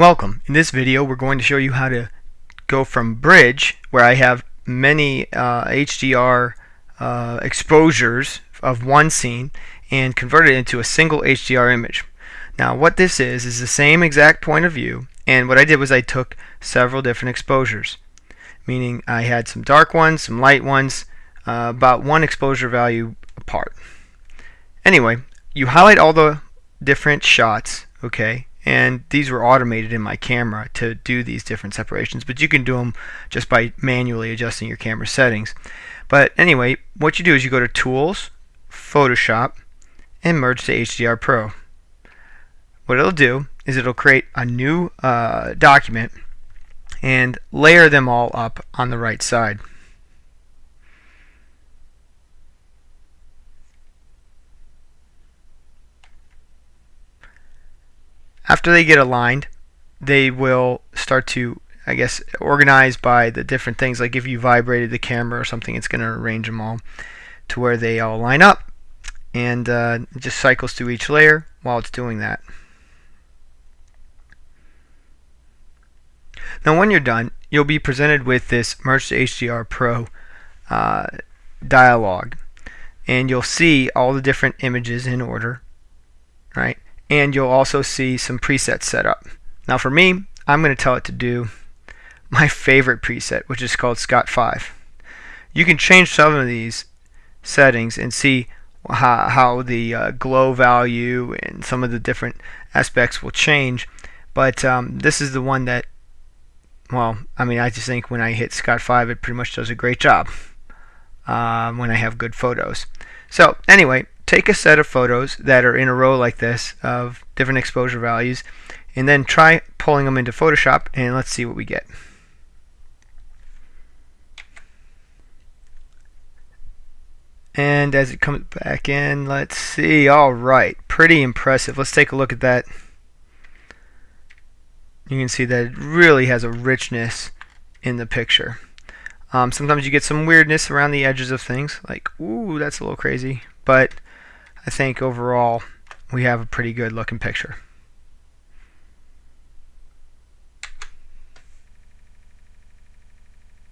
Welcome. In this video we're going to show you how to go from bridge where I have many uh, HDR uh, exposures of one scene and convert it into a single HDR image. Now what this is is the same exact point of view and what I did was I took several different exposures meaning I had some dark ones, some light ones, uh, about one exposure value apart. Anyway, you highlight all the different shots, okay, and these were automated in my camera to do these different separations, but you can do them just by manually adjusting your camera settings. But anyway, what you do is you go to Tools, Photoshop, and merge to HDR Pro. What it'll do is it'll create a new uh, document and layer them all up on the right side. After they get aligned, they will start to, I guess, organize by the different things. Like if you vibrated the camera or something, it's going to arrange them all to where they all line up. And uh, just cycles through each layer while it's doing that. Now when you're done, you'll be presented with this Merge to HDR Pro uh, dialog. And you'll see all the different images in order, right? And you'll also see some presets set up. Now for me, I'm going to tell it to do my favorite preset, which is called Scott 5. You can change some of these settings and see how, how the uh, glow value and some of the different aspects will change. But um, this is the one that, well, I mean, I just think when I hit Scott 5, it pretty much does a great job um, when I have good photos. So anyway, take a set of photos that are in a row like this of different exposure values and then try pulling them into Photoshop and let's see what we get. And as it comes back in, let's see. All right, pretty impressive. Let's take a look at that. You can see that it really has a richness in the picture. Um, sometimes you get some weirdness around the edges of things, like, ooh, that's a little crazy. But I think overall we have a pretty good looking picture.